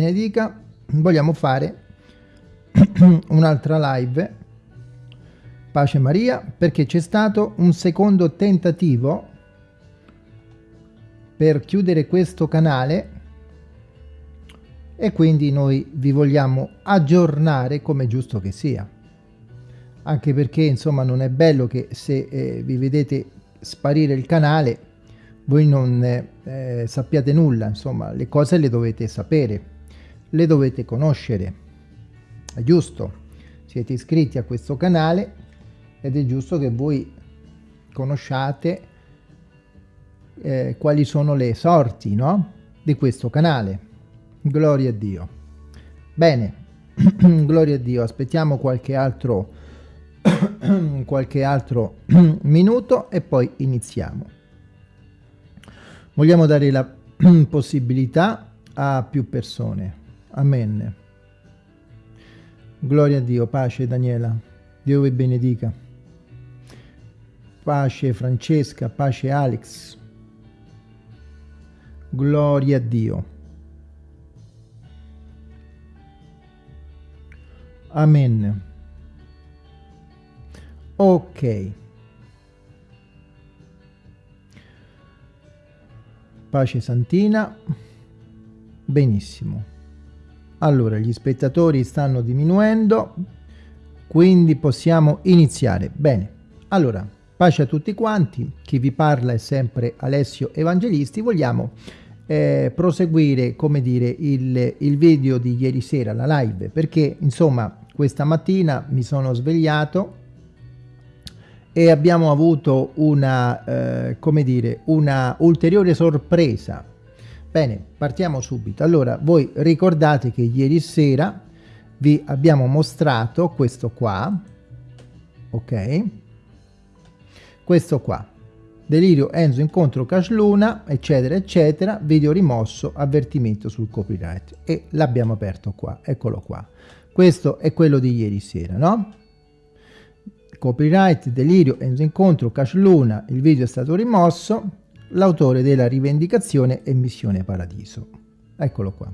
benedica vogliamo fare un'altra live. Pace Maria perché c'è stato un secondo tentativo per chiudere questo canale e quindi noi vi vogliamo aggiornare come giusto che sia. Anche perché insomma non è bello che se eh, vi vedete sparire il canale voi non eh, sappiate nulla insomma le cose le dovete sapere le dovete conoscere. È giusto, siete iscritti a questo canale ed è giusto che voi conosciate eh, quali sono le sorti no? di questo canale. Gloria a Dio. Bene, gloria a Dio, aspettiamo qualche altro, qualche altro minuto e poi iniziamo. Vogliamo dare la possibilità a più persone Amen. Gloria a Dio, pace Daniela, Dio vi benedica. Pace Francesca, pace Alex. Gloria a Dio. Amen. Ok. Pace Santina. Benissimo. Allora, gli spettatori stanno diminuendo, quindi possiamo iniziare. Bene, allora, pace a tutti quanti, chi vi parla è sempre Alessio Evangelisti, vogliamo eh, proseguire, come dire, il, il video di ieri sera, la live, perché insomma questa mattina mi sono svegliato e abbiamo avuto una, eh, come dire, una ulteriore sorpresa Bene, partiamo subito. Allora, voi ricordate che ieri sera vi abbiamo mostrato questo qua, ok? Questo qua. Delirio Enzo incontro Cash Luna, eccetera, eccetera, video rimosso, avvertimento sul copyright. E l'abbiamo aperto qua, eccolo qua. Questo è quello di ieri sera, no? Copyright, delirio, Enzo incontro, Cash Luna, il video è stato rimosso, l'autore della rivendicazione è Missione Paradiso. Eccolo qua.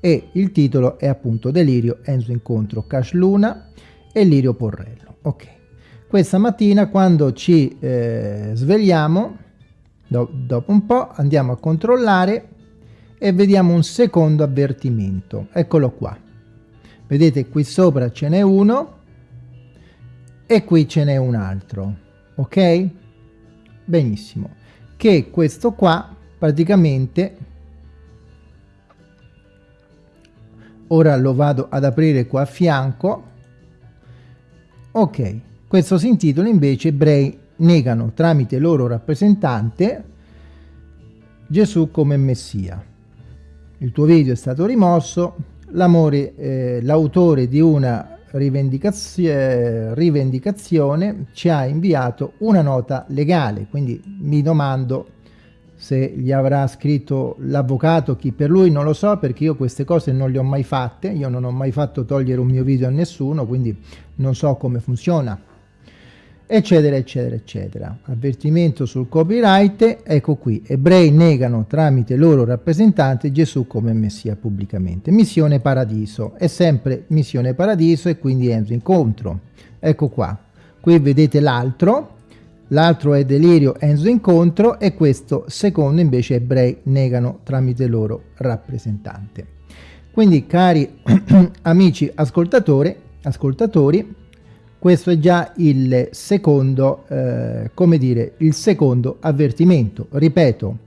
E il titolo è appunto Delirio, Enzo Incontro, Cash Luna e Lirio Porrello. Ok. Questa mattina quando ci eh, svegliamo, do dopo un po' andiamo a controllare e vediamo un secondo avvertimento. Eccolo qua. Vedete qui sopra ce n'è uno e qui ce n'è un altro. Ok? Benissimo che questo qua praticamente ora lo vado ad aprire qua a fianco ok questo si intitola invece ebrei negano tramite loro rappresentante Gesù come Messia. Il tuo video è stato rimosso eh, l'autore di una rivendicazione, rivendicazione ci ha inviato una nota legale, quindi mi domando se gli avrà scritto l'avvocato, chi per lui non lo so perché io queste cose non le ho mai fatte, io non ho mai fatto togliere un mio video a nessuno, quindi non so come funziona eccetera eccetera eccetera. Avvertimento sul copyright ecco qui. Ebrei negano tramite loro rappresentante Gesù come messia pubblicamente. Missione paradiso. È sempre missione paradiso e quindi entro incontro. Ecco qua. Qui vedete l'altro. L'altro è delirio Enzo incontro e questo secondo invece ebrei negano tramite loro rappresentante. Quindi cari amici ascoltatori ascoltatori questo è già il secondo, eh, come dire, il secondo avvertimento. Ripeto,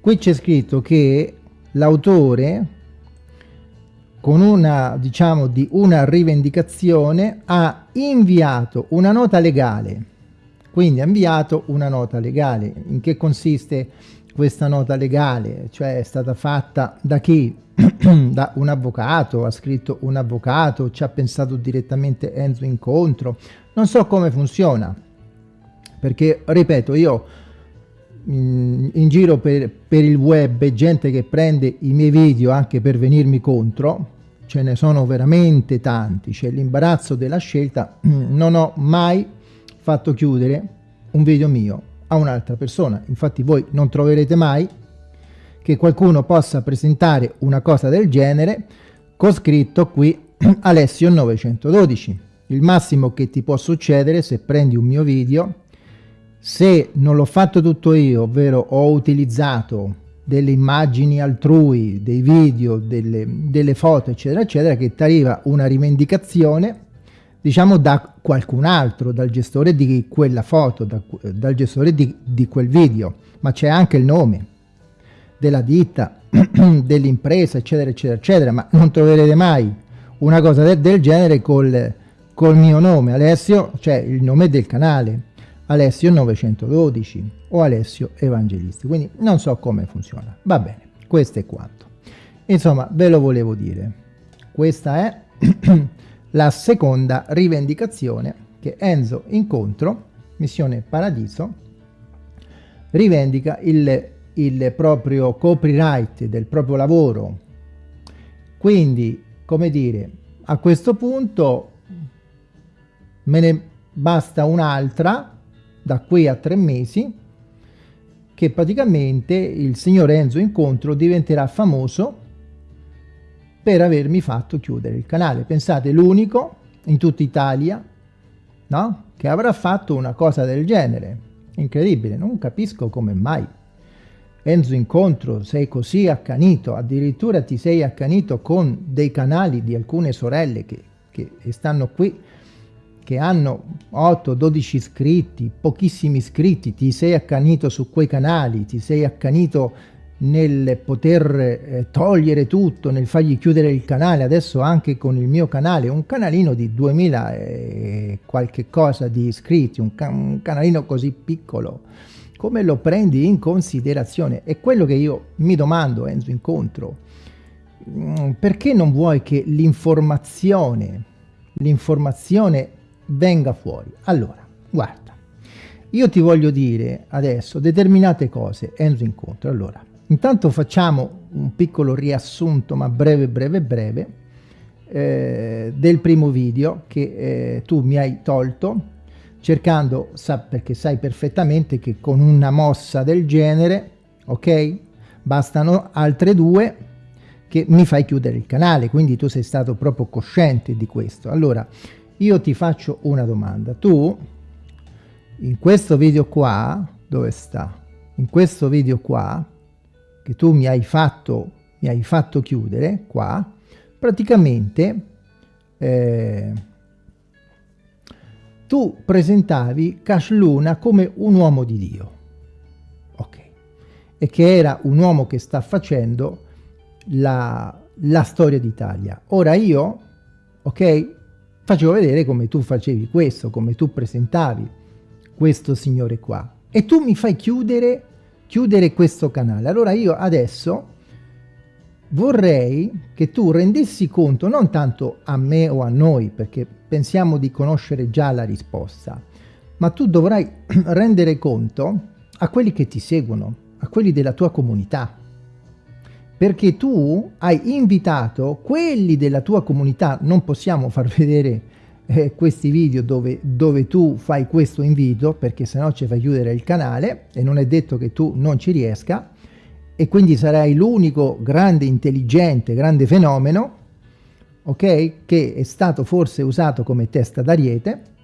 qui c'è scritto che l'autore con una, diciamo, di una rivendicazione ha inviato una nota legale. Quindi ha inviato una nota legale. In che consiste questa nota legale? Cioè è stata fatta da chi? da un avvocato, ha scritto un avvocato, ci ha pensato direttamente Enzo Incontro, non so come funziona, perché ripeto io in, in giro per, per il web gente che prende i miei video anche per venirmi contro, ce ne sono veramente tanti, c'è l'imbarazzo della scelta, non ho mai fatto chiudere un video mio a un'altra persona, infatti voi non troverete mai che qualcuno possa presentare una cosa del genere con scritto qui Alessio 912. Il massimo che ti può succedere se prendi un mio video, se non l'ho fatto tutto io, ovvero ho utilizzato delle immagini altrui, dei video, delle, delle foto, eccetera, eccetera, che ti arriva una rivendicazione, diciamo, da qualcun altro, dal gestore di quella foto, da, dal gestore di, di quel video, ma c'è anche il nome della ditta, dell'impresa, eccetera, eccetera, eccetera, ma non troverete mai una cosa del, del genere col, col mio nome, Alessio, cioè il nome del canale, Alessio 912 o Alessio Evangelisti, quindi non so come funziona. Va bene, questo è quanto. Insomma, ve lo volevo dire. Questa è la seconda rivendicazione che Enzo Incontro, Missione Paradiso, rivendica il il proprio copyright del proprio lavoro. Quindi, come dire, a questo punto me ne basta un'altra da qui a tre mesi che praticamente il signor Enzo Incontro diventerà famoso per avermi fatto chiudere il canale. Pensate, l'unico in tutta Italia no? che avrà fatto una cosa del genere. Incredibile, non capisco come mai. Enzo Incontro sei così accanito, addirittura ti sei accanito con dei canali di alcune sorelle che, che stanno qui, che hanno 8-12 iscritti, pochissimi iscritti, ti sei accanito su quei canali, ti sei accanito nel poter eh, togliere tutto, nel fargli chiudere il canale, adesso anche con il mio canale, un canalino di 2000 e qualche cosa di iscritti, un, ca un canalino così piccolo, come lo prendi in considerazione? È quello che io mi domando, Enzo Incontro. Mm, perché non vuoi che l'informazione, l'informazione venga fuori? Allora, guarda, io ti voglio dire adesso determinate cose, Enzo Incontro. Allora, intanto facciamo un piccolo riassunto, ma breve, breve, breve, eh, del primo video che eh, tu mi hai tolto cercando, sa, perché sai perfettamente che con una mossa del genere, ok, bastano altre due che mi fai chiudere il canale, quindi tu sei stato proprio cosciente di questo. Allora, io ti faccio una domanda. Tu, in questo video qua, dove sta? In questo video qua, che tu mi hai fatto, mi hai fatto chiudere, qua, praticamente... Eh, tu presentavi Cash Luna come un uomo di Dio. Ok. E che era un uomo che sta facendo la, la storia d'Italia. Ora io, ok, facevo vedere come tu facevi questo, come tu presentavi questo signore qua. E tu mi fai chiudere, chiudere questo canale. Allora io adesso vorrei che tu rendessi conto, non tanto a me o a noi, perché pensiamo di conoscere già la risposta, ma tu dovrai rendere conto a quelli che ti seguono, a quelli della tua comunità, perché tu hai invitato quelli della tua comunità, non possiamo far vedere eh, questi video dove, dove tu fai questo invito, perché sennò ci fai chiudere il canale e non è detto che tu non ci riesca, e quindi sarai l'unico grande intelligente, grande fenomeno, ok, che è stato forse usato come testa d'ariete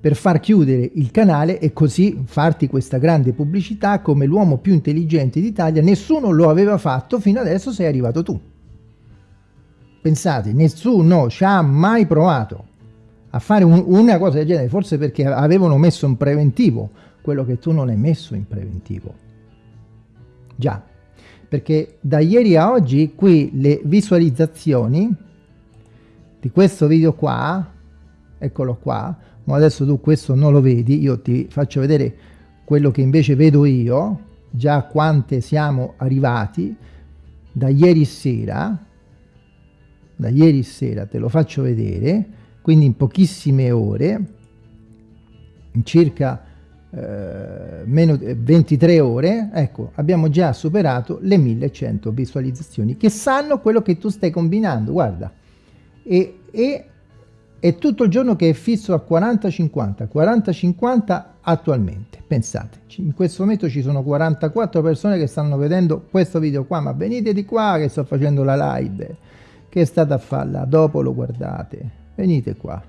per far chiudere il canale e così farti questa grande pubblicità come l'uomo più intelligente d'Italia. Nessuno lo aveva fatto, fino adesso sei arrivato tu. Pensate, nessuno ci ha mai provato a fare un, una cosa del genere, forse perché avevano messo in preventivo quello che tu non hai messo in preventivo. Già, perché da ieri a oggi qui le visualizzazioni di questo video qua, eccolo qua, ma adesso tu questo non lo vedi, io ti faccio vedere quello che invece vedo io, già quante siamo arrivati da ieri sera, da ieri sera te lo faccio vedere, quindi in pochissime ore, in circa eh, meno 23 eh, ore, ecco, abbiamo già superato le 1100 visualizzazioni che sanno quello che tu stai combinando, guarda. E, e è tutto il giorno che è fisso a 40-50, 40-50 attualmente, pensate, in questo momento ci sono 44 persone che stanno vedendo questo video qua, ma venite di qua che sto facendo la live, che state a farla, dopo lo guardate, venite qua,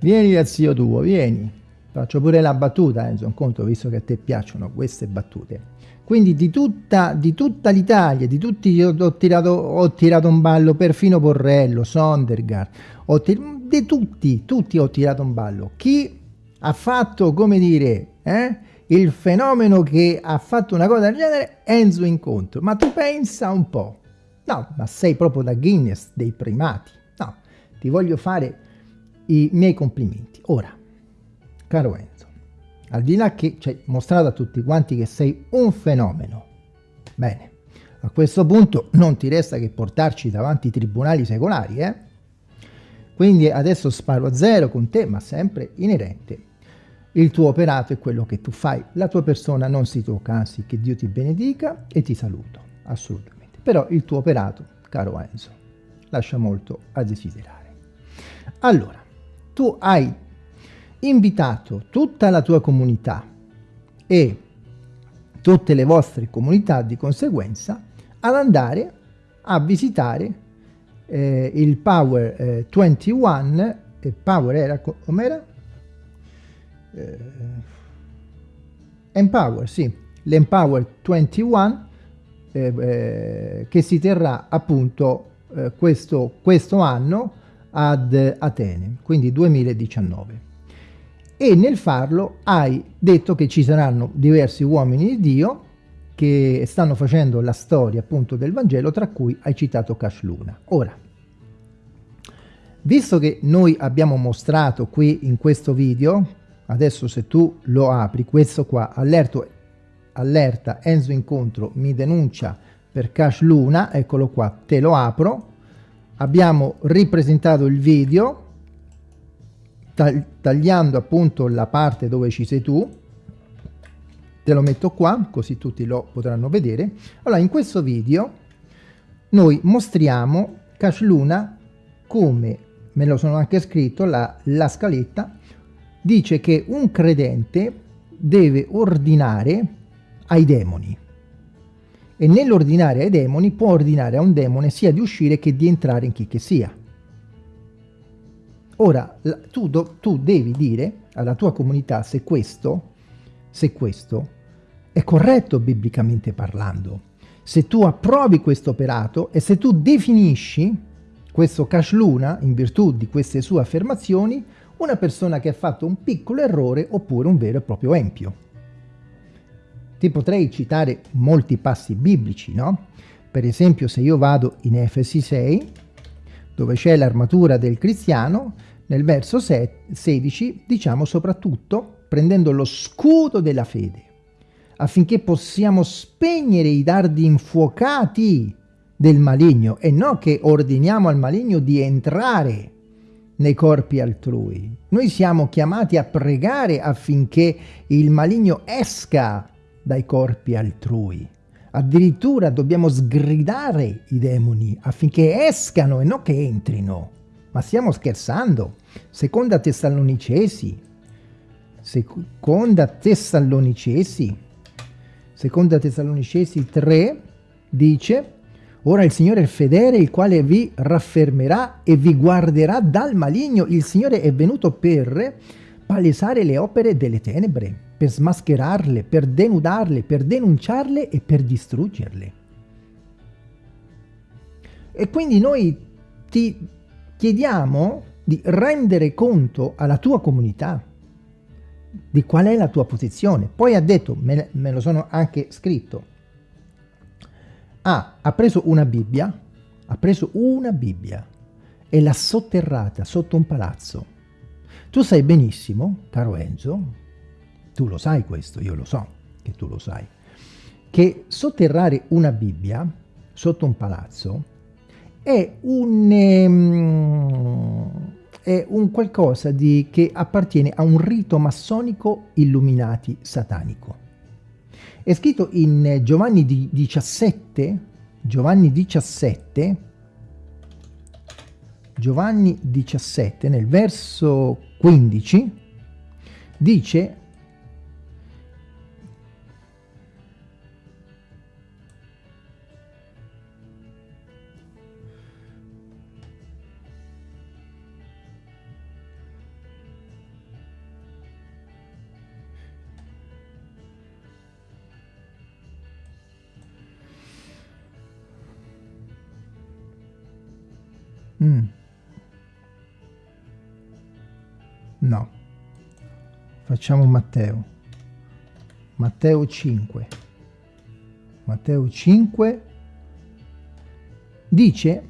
vieni dal zio tuo, vieni, faccio pure la battuta, Enzo, un conto, visto che a te piacciono queste battute, quindi di tutta, tutta l'Italia, di tutti ho tirato, ho tirato un ballo, perfino Porrello, Sondergaard, ho di tutti, tutti ho tirato un ballo. Chi ha fatto, come dire, eh, il fenomeno che ha fatto una cosa del genere, Enzo Incontro. Ma tu pensa un po'. No, ma sei proprio da Guinness dei primati. Ti voglio fare i miei complimenti. Ora, caro Enzo, al di là che ci hai mostrato a tutti quanti che sei un fenomeno. Bene, a questo punto non ti resta che portarci davanti ai tribunali secolari, eh? Quindi adesso sparo a zero con te, ma sempre inerente. Il tuo operato è quello che tu fai, la tua persona non si tocca, anzi che Dio ti benedica e ti saluto, assolutamente. Però il tuo operato, caro Enzo, lascia molto a desiderare. Allora, tu hai invitato tutta la tua comunità e tutte le vostre comunità di conseguenza ad andare a visitare eh, il Power eh, 21 e Power era com'era? Eh, Empower, sì, l'Empower 21 eh, eh, che si terrà appunto eh, questo, questo anno ad Atene, quindi 2019 e nel farlo hai detto che ci saranno diversi uomini di Dio che stanno facendo la storia appunto del Vangelo, tra cui hai citato Cash Luna. Ora, visto che noi abbiamo mostrato qui in questo video, adesso se tu lo apri, questo qua, allerto, allerta Enzo Incontro mi denuncia per Cash Luna, eccolo qua, te lo apro, abbiamo ripresentato il video, tagliando appunto la parte dove ci sei tu. Te lo metto qua così tutti lo potranno vedere. Allora in questo video noi mostriamo Cash Luna come me lo sono anche scritto la, la scaletta. Dice che un credente deve ordinare ai demoni e nell'ordinare ai demoni può ordinare a un demone sia di uscire che di entrare in chi che sia Ora, tu, do, tu devi dire alla tua comunità se questo, se questo è corretto biblicamente parlando. Se tu approvi questo operato e se tu definisci questo Cash Luna, in virtù di queste sue affermazioni, una persona che ha fatto un piccolo errore oppure un vero e proprio empio. Ti potrei citare molti passi biblici, no? Per esempio se io vado in Efesi 6, dove c'è l'armatura del cristiano, nel verso 16 diciamo soprattutto prendendo lo scudo della fede, affinché possiamo spegnere i dardi infuocati del maligno e non che ordiniamo al maligno di entrare nei corpi altrui. Noi siamo chiamati a pregare affinché il maligno esca dai corpi altrui. Addirittura dobbiamo sgridare i demoni affinché escano e non che entrino. Ma stiamo scherzando? Seconda Tessalonicesi, seconda Tessalonicesi, seconda Tessalonicesi 3 dice Ora il Signore è fedele, il quale vi raffermerà e vi guarderà dal maligno. Il Signore è venuto per palesare le opere delle tenebre, per smascherarle, per denudarle, per denunciarle e per distruggerle. E quindi noi ti chiediamo di rendere conto alla tua comunità di qual è la tua posizione. Poi ha detto, me, me lo sono anche scritto, ah, ha preso una Bibbia, ha preso una Bibbia e l'ha sotterrata sotto un palazzo. Tu sai benissimo, caro Enzo, tu lo sai questo, io lo so che tu lo sai, che sotterrare una Bibbia sotto un palazzo è un, um, è un qualcosa di, che appartiene a un rito massonico illuminati satanico. È scritto in Giovanni 17, Giovanni 17, Giovanni 17, nel verso 15, dice Facciamo Matteo. Matteo 5. Matteo 5 dice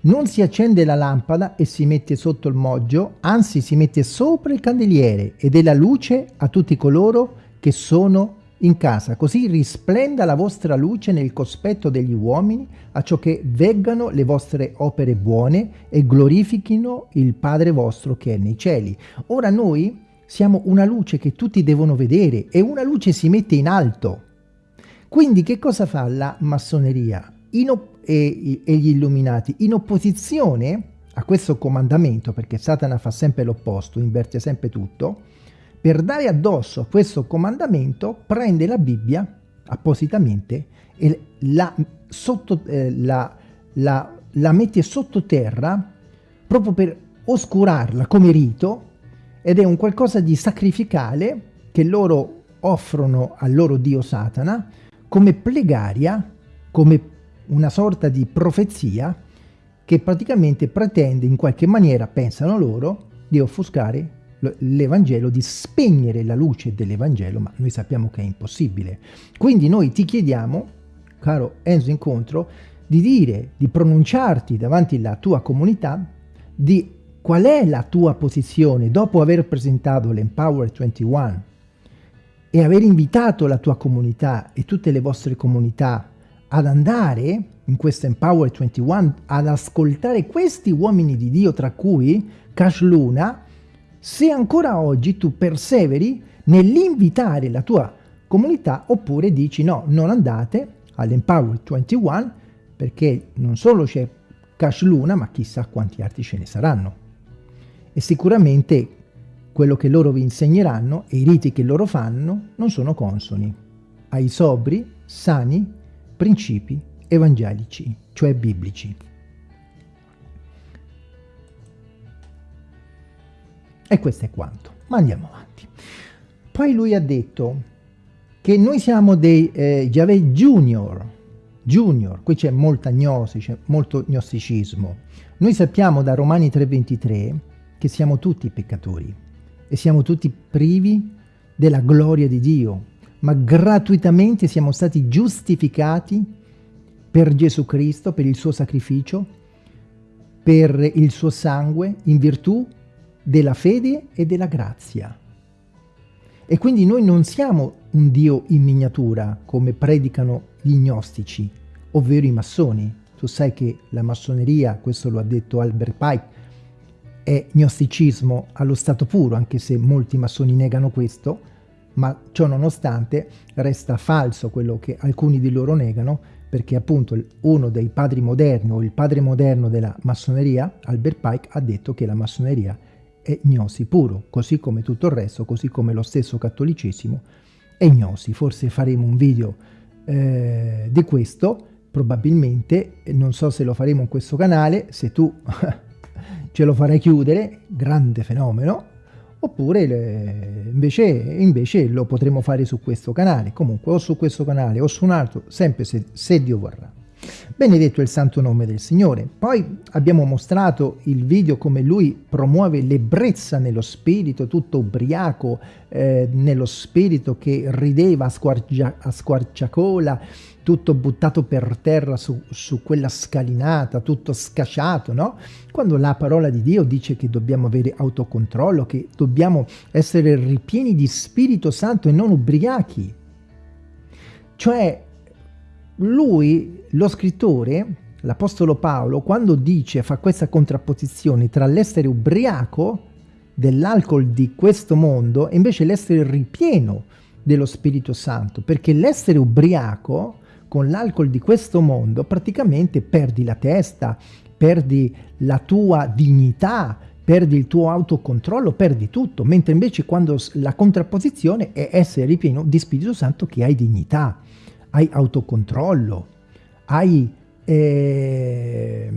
non si accende la lampada e si mette sotto il moggio, anzi si mette sopra il candeliere ed è la luce a tutti coloro che sono in casa, così risplenda la vostra luce nel cospetto degli uomini, a ciò che veggano le vostre opere buone e glorifichino il Padre vostro che è nei cieli. Ora noi siamo una luce che tutti devono vedere e una luce si mette in alto. Quindi che cosa fa la massoneria e, e gli illuminati? In opposizione a questo comandamento, perché Satana fa sempre l'opposto, inverte sempre tutto, per dare addosso a questo comandamento prende la Bibbia appositamente e la, sotto, eh, la, la, la mette sottoterra proprio per oscurarla come rito ed è un qualcosa di sacrificale che loro offrono al loro dio Satana come plegaria, come una sorta di profezia che praticamente pretende in qualche maniera, pensano loro, di offuscare l'Evangelo, di spegnere la luce dell'Evangelo, ma noi sappiamo che è impossibile. Quindi noi ti chiediamo, caro Enzo Incontro, di dire, di pronunciarti davanti alla tua comunità, di qual è la tua posizione dopo aver presentato l'Empower 21 e aver invitato la tua comunità e tutte le vostre comunità ad andare in questo Empower 21 ad ascoltare questi uomini di Dio, tra cui Cash Luna, se ancora oggi tu perseveri nell'invitare la tua comunità oppure dici no, non andate all'Empower 21 perché non solo c'è Cash Luna ma chissà quanti altri ce ne saranno. E sicuramente quello che loro vi insegneranno e i riti che loro fanno non sono consoni ai sobri, sani principi evangelici, cioè biblici. E questo è quanto. Ma andiamo avanti. Poi lui ha detto che noi siamo dei eh, Yahweh Junior, Junior, qui c'è molta gnosi, c'è molto gnosticismo. Noi sappiamo da Romani 3,23 che siamo tutti peccatori e siamo tutti privi della gloria di Dio, ma gratuitamente siamo stati giustificati per Gesù Cristo, per il suo sacrificio, per il suo sangue, in virtù della fede e della grazia. E quindi noi non siamo un Dio in miniatura, come predicano gli gnostici, ovvero i massoni. Tu sai che la massoneria, questo lo ha detto Albert Pike, è gnosticismo allo stato puro, anche se molti massoni negano questo, ma ciò nonostante resta falso quello che alcuni di loro negano, perché appunto uno dei padri moderni o il padre moderno della massoneria, Albert Pike, ha detto che la massoneria è gnosi puro, così come tutto il resto, così come lo stesso cattolicesimo è gnosi. Forse faremo un video eh, di questo, probabilmente, non so se lo faremo in questo canale, se tu ce lo farai chiudere, grande fenomeno, oppure invece, invece, lo potremo fare su questo canale, comunque o su questo canale o su un altro, sempre se, se Dio vorrà. Benedetto il santo nome del Signore. Poi abbiamo mostrato il video come lui promuove l'ebbrezza nello spirito, tutto ubriaco, eh, nello spirito che rideva a, squarcia, a squarciacola, tutto buttato per terra su, su, quella scalinata, tutto scasciato, no? Quando la parola di Dio dice che dobbiamo avere autocontrollo, che dobbiamo essere ripieni di Spirito Santo e non ubriachi. Cioè, lui, lo scrittore, l'Apostolo Paolo, quando dice, fa questa contrapposizione tra l'essere ubriaco dell'alcol di questo mondo e invece l'essere ripieno dello Spirito Santo, perché l'essere ubriaco con l'alcol di questo mondo praticamente perdi la testa, perdi la tua dignità, perdi il tuo autocontrollo, perdi tutto, mentre invece quando la contrapposizione è essere ripieno di Spirito Santo che hai dignità, hai autocontrollo, hai eh,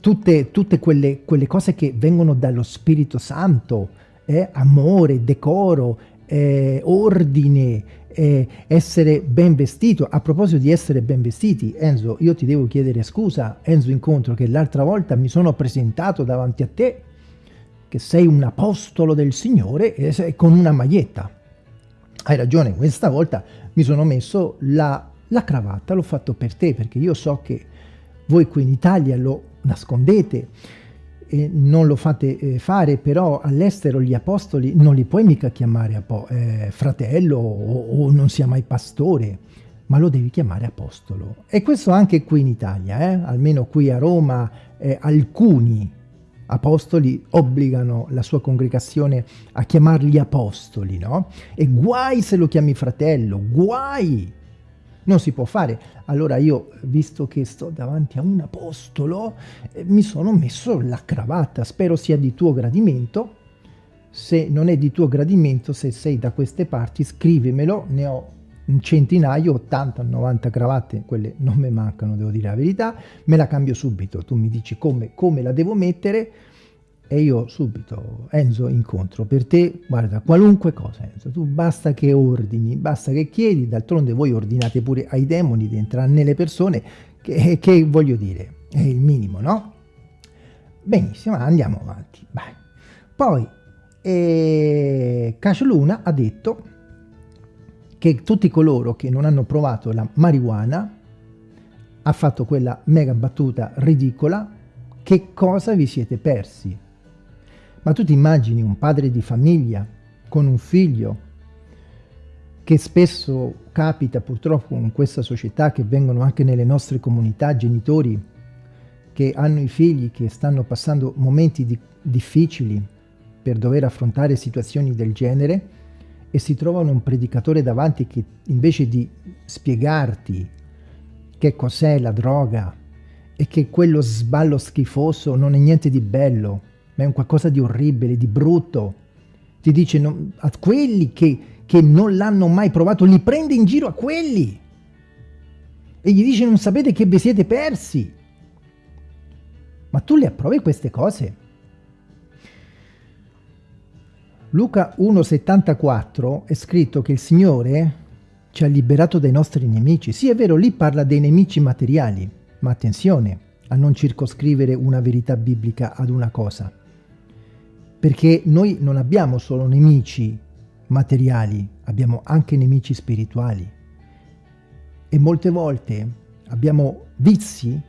tutte, tutte quelle, quelle, cose che vengono dallo Spirito Santo, eh, amore, decoro, eh, ordine, eh, essere ben vestito. A proposito di essere ben vestiti, Enzo, io ti devo chiedere scusa, Enzo Incontro, che l'altra volta mi sono presentato davanti a te, che sei un apostolo del Signore e con una maglietta. Hai ragione, questa volta mi sono messo la, la cravatta, l'ho fatto per te, perché io so che voi qui in Italia lo nascondete, e non lo fate eh, fare, però all'estero gli apostoli non li puoi mica chiamare eh, fratello o, o, non sia mai pastore, ma lo devi chiamare apostolo. E questo anche qui in Italia, eh? almeno qui a Roma, eh, alcuni apostoli obbligano la sua congregazione a chiamarli apostoli, no? E guai se lo chiami fratello, guai! Non si può fare. Allora io, visto che sto davanti a un apostolo, eh, mi sono messo la cravatta, spero sia di tuo gradimento. Se non è di tuo gradimento, se sei da queste parti, scrivimelo, ne ho un centinaio, 80-90 cravatte, quelle non mi mancano, devo dire la verità, me la cambio subito, tu mi dici come, come la devo mettere, e io subito, Enzo, incontro per te, guarda, qualunque cosa, Enzo, tu basta che ordini, basta che chiedi, d'altronde voi ordinate pure ai demoni di entrare nelle persone, che, che voglio dire, è il minimo, no? Benissimo, andiamo avanti. Beh. Poi, eh, Cash Luna ha detto che tutti coloro che non hanno provato la marijuana ha fatto quella mega battuta ridicola, che cosa vi siete persi? Ma tu ti immagini un padre di famiglia con un figlio che spesso capita purtroppo in questa società che vengono anche nelle nostre comunità genitori che hanno i figli che stanno passando momenti di difficili per dover affrontare situazioni del genere e si trovano un predicatore davanti che invece di spiegarti che cos'è la droga e che quello sballo schifoso non è niente di bello ma è un qualcosa di orribile, di brutto. Ti dice no, a quelli che, che non l'hanno mai provato, li prende in giro a quelli. E gli dice non sapete che vi siete persi. Ma tu le approvi queste cose? Luca 1,74 è scritto che il Signore ci ha liberato dai nostri nemici. Sì, è vero, lì parla dei nemici materiali, ma attenzione a non circoscrivere una verità biblica ad una cosa perché noi non abbiamo solo nemici materiali, abbiamo anche nemici spirituali. E molte volte abbiamo vizi,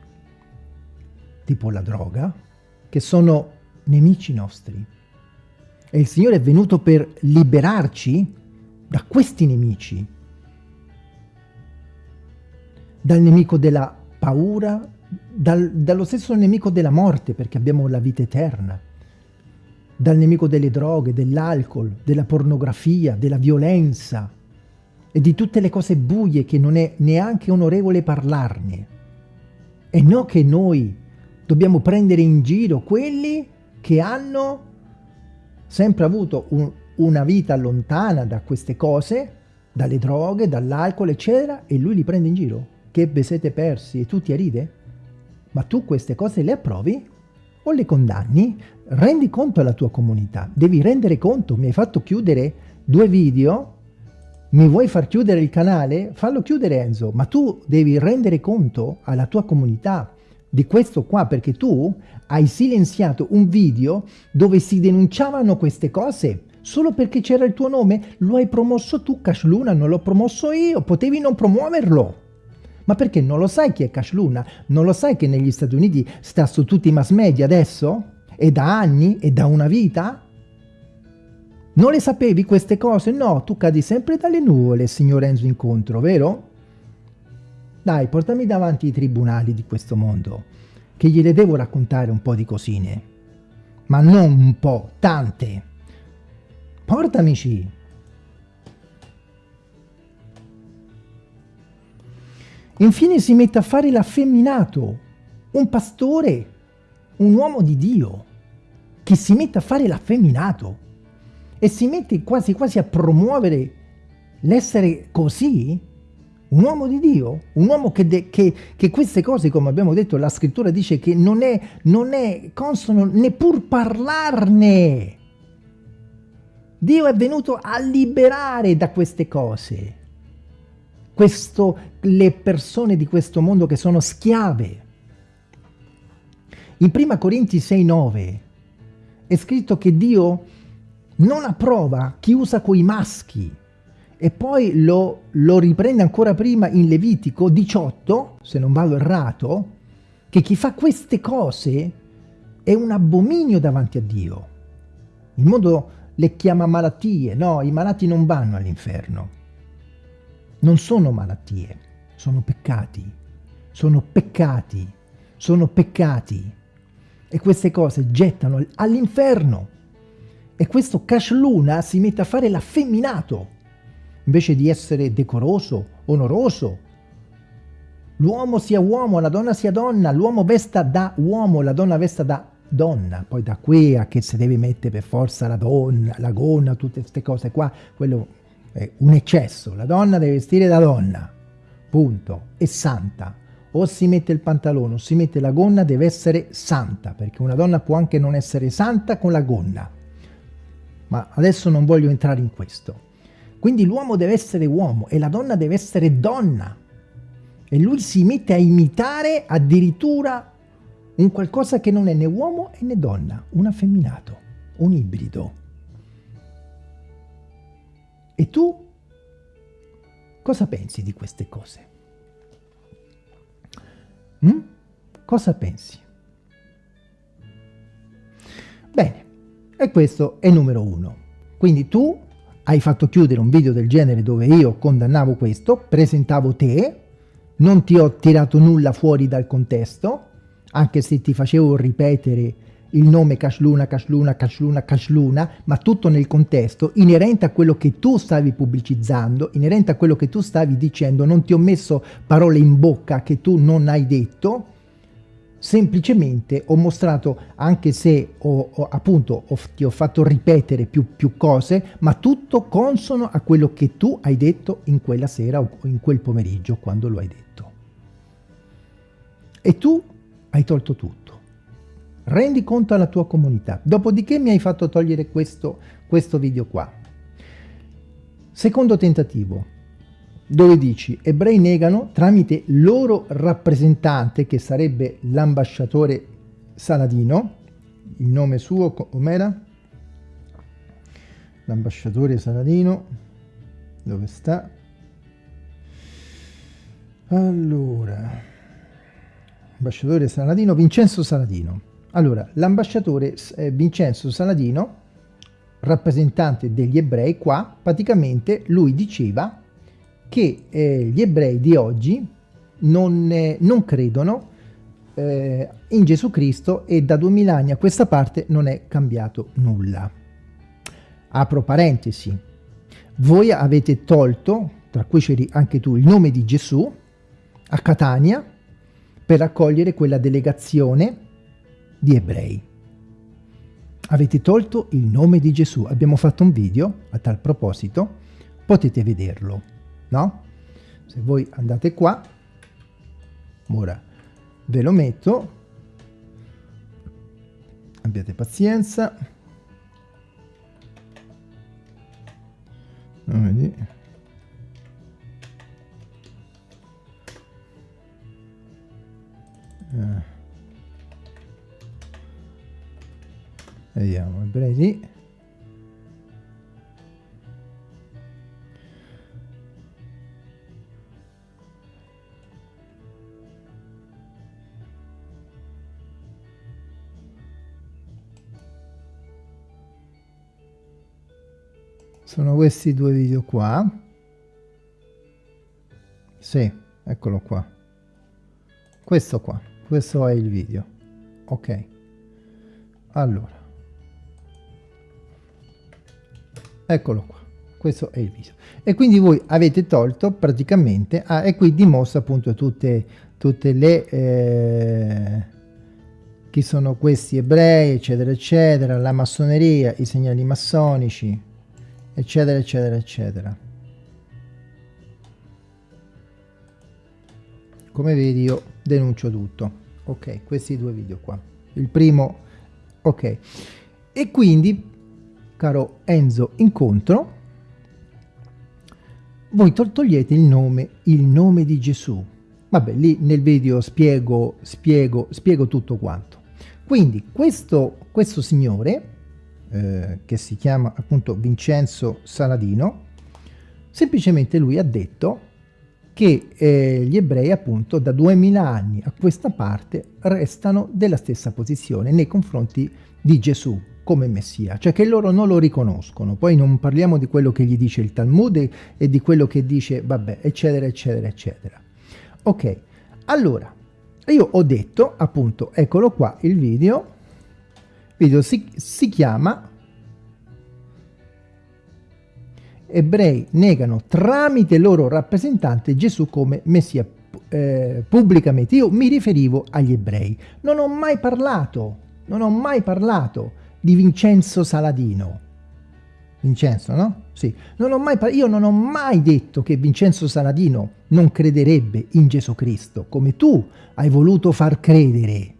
tipo la droga, che sono nemici nostri. E il Signore è venuto per liberarci da questi nemici, dal nemico della paura, dal, dallo stesso nemico della morte, perché abbiamo la vita eterna dal nemico delle droghe, dell'alcol, della pornografia, della violenza e di tutte le cose buie che non è neanche onorevole parlarne. E non che noi dobbiamo prendere in giro quelli che hanno sempre avuto un, una vita lontana da queste cose, dalle droghe, dall'alcol, eccetera, e lui li prende in giro. Che vi siete persi e tu ti ride? Ma tu queste cose le approvi? o le condanni, rendi conto alla tua comunità, devi rendere conto, mi hai fatto chiudere due video, mi vuoi far chiudere il canale? Fallo chiudere Enzo, ma tu devi rendere conto alla tua comunità di questo qua, perché tu hai silenziato un video dove si denunciavano queste cose, solo perché c'era il tuo nome, lo hai promosso tu Cash Luna, non l'ho promosso io, potevi non promuoverlo. Ma perché non lo sai chi è Cash Luna? Non lo sai che negli Stati Uniti sta su tutti i mass media adesso? E da anni? E da una vita? Non le sapevi queste cose? No, tu cadi sempre dalle nuvole, signor Enzo Incontro, vero? Dai, portami davanti i tribunali di questo mondo, che gliele devo raccontare un po' di cosine. Ma non un po', tante. Portamici. Infine si mette a fare l'affemminato, un pastore un uomo di Dio che si mette a fare l'affeminato e si mette quasi quasi a promuovere l'essere così? Un uomo di Dio? Un uomo che, che, che, queste cose, come abbiamo detto, la scrittura dice che non è, non è consono neppur parlarne. Dio è venuto a liberare da queste cose questo, le persone di questo mondo che sono schiave. In 1 Corinti 6,9 è scritto che Dio non approva chi usa quei maschi e poi lo, lo riprende ancora prima in Levitico 18, se non vado errato, che chi fa queste cose è un abominio davanti a Dio. Il mondo le chiama malattie, no, i malati non vanno all'inferno. Non sono malattie, sono peccati, sono peccati, sono peccati. E queste cose gettano all'inferno. E questo Cash Luna si mette a fare l'affemminato, invece di essere decoroso, onoroso. L'uomo sia uomo, la donna sia donna, l'uomo vesta da uomo, la donna vesta da donna. Poi da qui a che si deve mettere per forza la donna, la gonna, tutte queste cose qua, quello è un eccesso. La donna deve vestire da donna, punto, è santa. O si mette il pantalone o si mette la gonna, deve essere santa, perché una donna può anche non essere santa con la gonna ma adesso non voglio entrare in questo. Quindi l'uomo deve essere uomo e la donna deve essere donna. E lui si mette a imitare addirittura un qualcosa che non è né uomo né donna, un affemminato, un ibrido. E tu cosa pensi di queste cose? Mm? Cosa pensi? Bene, e questo è numero uno. Quindi tu hai fatto chiudere un video del genere dove io condannavo questo, presentavo te, non ti ho tirato nulla fuori dal contesto, anche se ti facevo ripetere il nome Cashluna, Cashluna, Cashluna, Cashluna, ma tutto nel contesto, inerente a quello che tu stavi pubblicizzando, inerente a quello che tu stavi dicendo, non ti ho messo parole in bocca che tu non hai detto, semplicemente ho mostrato, anche se ho, ho, appunto ho, ti ho fatto ripetere più, più cose, ma tutto consono a quello che tu hai detto in quella sera o in quel pomeriggio quando lo hai detto. E tu hai tolto tutto. Rendi conto alla tua comunità. Dopodiché mi hai fatto togliere questo, questo video qua. Secondo tentativo, dove dici ebrei negano tramite loro rappresentante che sarebbe l'ambasciatore Saladino il nome suo com'era? l'ambasciatore Saladino dove sta? allora ambasciatore Saladino Vincenzo Saladino allora l'ambasciatore eh, Vincenzo Saladino rappresentante degli ebrei qua praticamente lui diceva che eh, gli ebrei di oggi non, eh, non credono eh, in Gesù Cristo e da duemila anni a questa parte non è cambiato nulla. Apro parentesi, voi avete tolto, tra cui c'eri anche tu, il nome di Gesù a Catania per accogliere quella delegazione di ebrei. Avete tolto il nome di Gesù. Abbiamo fatto un video a tal proposito, potete vederlo no? Se voi andate qua, ora ve lo metto, abbiate pazienza, vedi? Vediamo, ebrei sono questi due video qua. Sì eccolo qua. Questo qua questo è il video. Ok. Allora eccolo qua questo è il video e quindi voi avete tolto praticamente ah, e qui dimostra appunto tutte tutte le eh, chi sono questi ebrei, eccetera, eccetera, la massoneria, i segnali massonici, eccetera, eccetera, eccetera. Come vedi io denuncio tutto. Ok, questi due video qua. Il primo, ok. E quindi, caro Enzo Incontro, voi togliete il nome, il nome di Gesù. Vabbè, lì nel video spiego, spiego, spiego tutto quanto. Quindi questo, questo signore, eh, che si chiama appunto Vincenzo Saladino, semplicemente lui ha detto che eh, gli ebrei appunto da 2000 anni a questa parte restano della stessa posizione nei confronti di Gesù come Messia, cioè che loro non lo riconoscono. Poi non parliamo di quello che gli dice il Talmud e di quello che dice, vabbè, eccetera, eccetera, eccetera. Ok, allora, io ho detto, appunto, eccolo qua il video, il video si, si chiama Ebrei negano tramite loro rappresentante Gesù come Messia eh, pubblicamente. Io mi riferivo agli ebrei. Non ho mai parlato, non ho mai parlato di Vincenzo Saladino. Vincenzo, no? Sì. Non ho mai, io non ho mai detto che Vincenzo Saladino non crederebbe in Gesù Cristo, come tu hai voluto far credere,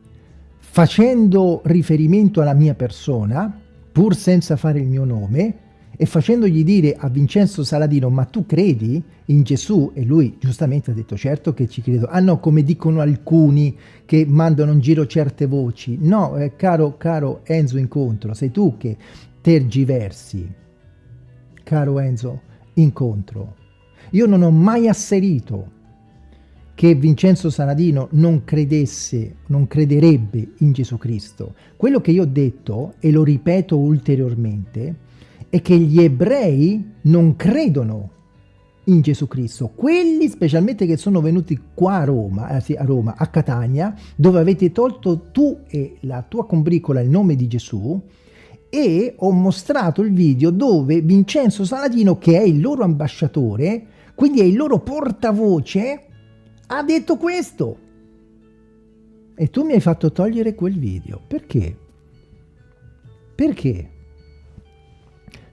facendo riferimento alla mia persona, pur senza fare il mio nome, e facendogli dire a Vincenzo Saladino, ma tu credi in Gesù? E lui giustamente ha detto, certo che ci credo. Ah no, come dicono alcuni che mandano in giro certe voci. No, eh, caro, caro Enzo Incontro, sei tu che tergiversi caro Enzo, incontro. Io non ho mai asserito che Vincenzo Saladino non credesse, non crederebbe in Gesù Cristo. Quello che io ho detto, e lo ripeto ulteriormente, è che gli ebrei non credono in Gesù Cristo. Quelli specialmente che sono venuti qua a Roma, eh, a Roma, a Catania, dove avete tolto tu e la tua combricola il nome di Gesù, e ho mostrato il video dove Vincenzo Saladino, che è il loro ambasciatore, quindi è il loro portavoce, ha detto questo. E tu mi hai fatto togliere quel video. Perché? Perché?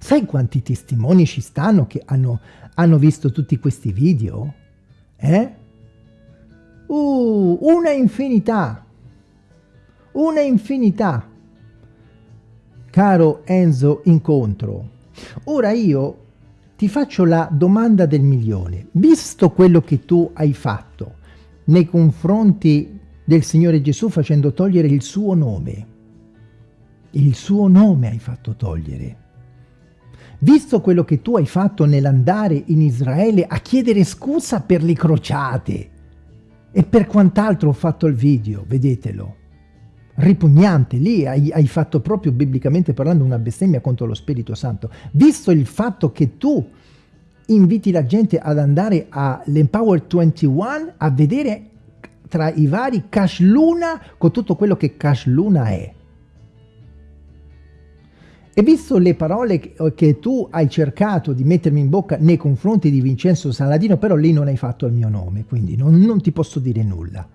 Sai quanti testimoni ci stanno che hanno, hanno visto tutti questi video? Eh? Uh, una infinità. Una infinità caro Enzo Incontro, ora io ti faccio la domanda del milione. Visto quello che tu hai fatto nei confronti del Signore Gesù facendo togliere il suo nome, il suo nome hai fatto togliere, visto quello che tu hai fatto nell'andare in Israele a chiedere scusa per le crociate e per quant'altro ho fatto il video, vedetelo, ripugnante, lì hai, hai, fatto proprio biblicamente parlando una bestemmia contro lo Spirito Santo, visto il fatto che tu inviti la gente ad andare all'Empower 21 a vedere tra i vari Cash Luna con tutto quello che Cash Luna è. E visto le parole che, tu hai cercato di mettermi in bocca nei confronti di Vincenzo Saladino, però lì non hai fatto il mio nome, quindi non, non ti posso dire nulla.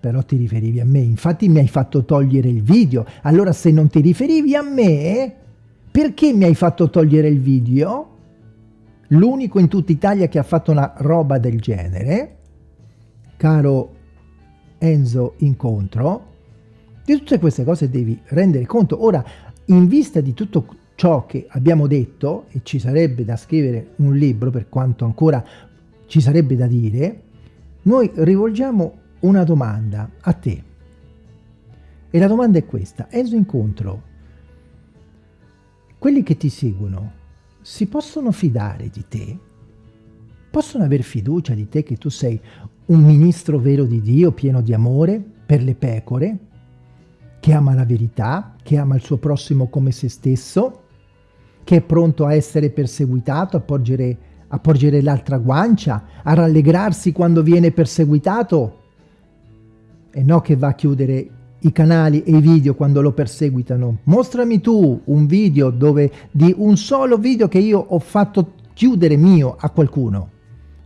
Però ti riferivi a me, infatti mi hai fatto togliere il video, allora se non ti riferivi a me, perché mi hai fatto togliere il video? L'unico in tutta Italia che ha fatto una roba del genere, caro Enzo Incontro, di tutte queste cose devi rendere conto. Ora, in vista di tutto ciò che abbiamo detto, e ci sarebbe da scrivere un libro per quanto ancora ci sarebbe da dire, noi rivolgiamo una domanda a te. E la domanda è questa. Enzo Incontro, quelli che ti seguono si possono fidare di te? Possono aver fiducia di te che tu sei un ministro vero di Dio, pieno di amore per le pecore, che ama la verità, che ama il suo prossimo come se stesso, che è pronto a essere perseguitato, a porgere, porgere l'altra guancia, a rallegrarsi quando viene perseguitato e no che va a chiudere i canali e i video quando lo perseguitano. Mostrami tu un video dove di un solo video che io ho fatto chiudere mio a qualcuno.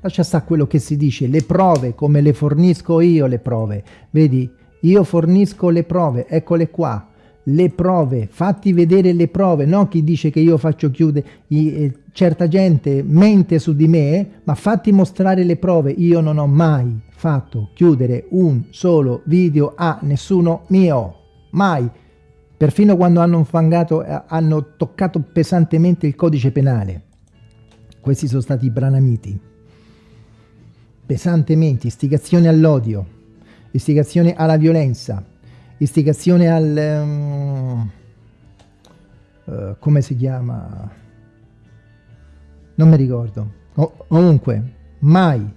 Lascia sta quello che si dice, le prove come le fornisco io le prove. Vedi io fornisco le prove, eccole qua, le prove, fatti vedere le prove, no chi dice che io faccio chiudere, eh, certa gente mente su di me, ma fatti mostrare le prove, io non ho mai fatto chiudere un solo video a nessuno mio, mai, perfino quando hanno fangato, eh, hanno toccato pesantemente il codice penale, questi sono stati i branamiti, pesantemente, istigazione all'odio, istigazione alla violenza, istigazione al... Um, uh, come si chiama? Non mi ricordo. O, comunque, mai.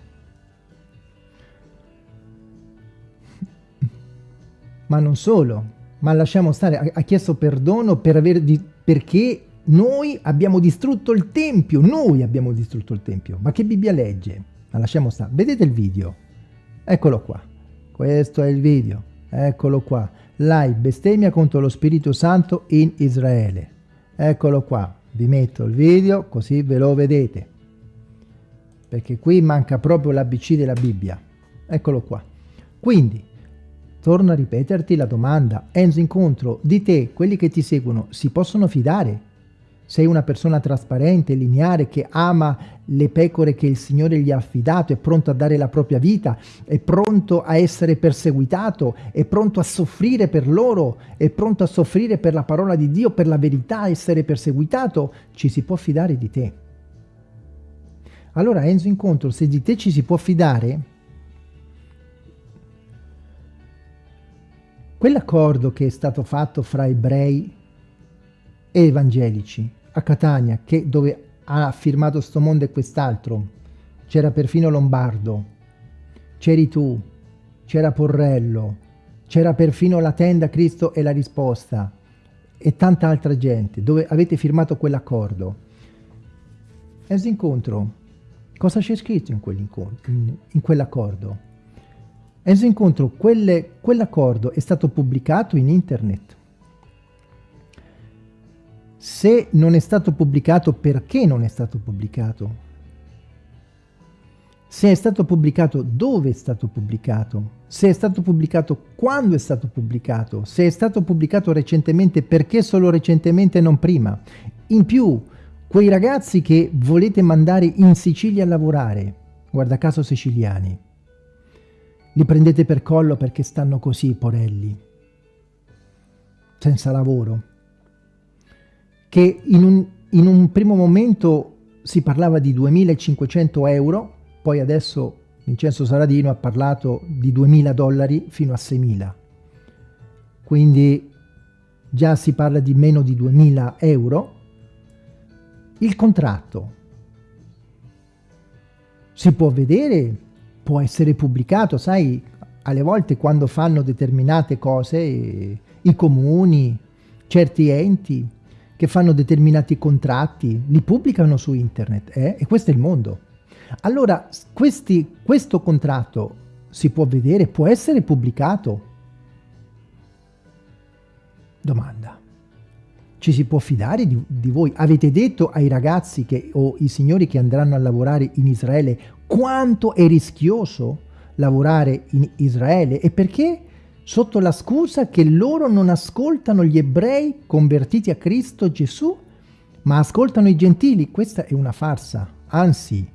Ma non solo, ma lasciamo stare, ha, ha chiesto perdono per aver di, perché noi abbiamo distrutto il Tempio, noi abbiamo distrutto il Tempio. Ma che Bibbia legge? Ma lasciamo stare. Vedete il video? Eccolo qua. Questo è il video. Eccolo qua. Lai bestemmia contro lo Spirito Santo in Israele. Eccolo qua. Vi metto il video così ve lo vedete. Perché qui manca proprio l'ABC della Bibbia. Eccolo qua. Quindi, torno a ripeterti la domanda. Enzo Incontro, di te, quelli che ti seguono, si possono fidare? Sei una persona trasparente, lineare, che ama le pecore che il Signore gli ha affidato, è pronto a dare la propria vita, è pronto a essere perseguitato, è pronto a soffrire per loro, è pronto a soffrire per la parola di Dio, per la verità, essere perseguitato, ci si può fidare di te. Allora Enzo Incontro, se di te ci si può fidare, quell'accordo che è stato fatto fra ebrei evangelici, a Catania, che, dove ha firmato sto mondo e quest'altro, c'era perfino Lombardo, c'eri tu, c'era Porrello, c'era perfino la tenda Cristo e la risposta e tanta altra gente, dove avete firmato quell'accordo. Questo incontro, cosa c'è scritto in quell'accordo? In, quell'accordo? Questo incontro, quell'accordo è stato pubblicato in internet se non è stato pubblicato, perché non è stato pubblicato? Se è stato pubblicato, dove è stato pubblicato? Se è stato pubblicato, quando è stato pubblicato? Se è stato pubblicato recentemente, perché solo recentemente e non prima? In più, quei ragazzi che volete mandare in Sicilia a lavorare, guarda caso siciliani, li prendete per collo perché stanno così, porelli, senza lavoro che in un, in un primo momento si parlava di 2.500 euro, poi adesso Vincenzo Saladino ha parlato di 2.000 dollari fino a 6.000. Quindi già si parla di meno di 2.000 euro. Il contratto si può vedere, può essere pubblicato, sai, alle volte quando fanno determinate cose i comuni, certi enti, che fanno determinati contratti, li pubblicano su internet eh? e questo è il mondo. Allora, questi, questo contratto si può vedere, può essere pubblicato? Domanda. Ci si può fidare di, di voi? Avete detto ai ragazzi che, o i signori che andranno a lavorare in Israele quanto è rischioso lavorare in Israele e perché? Sotto la scusa che loro non ascoltano gli ebrei convertiti a Cristo Gesù, ma ascoltano i gentili. Questa è una farsa. Anzi,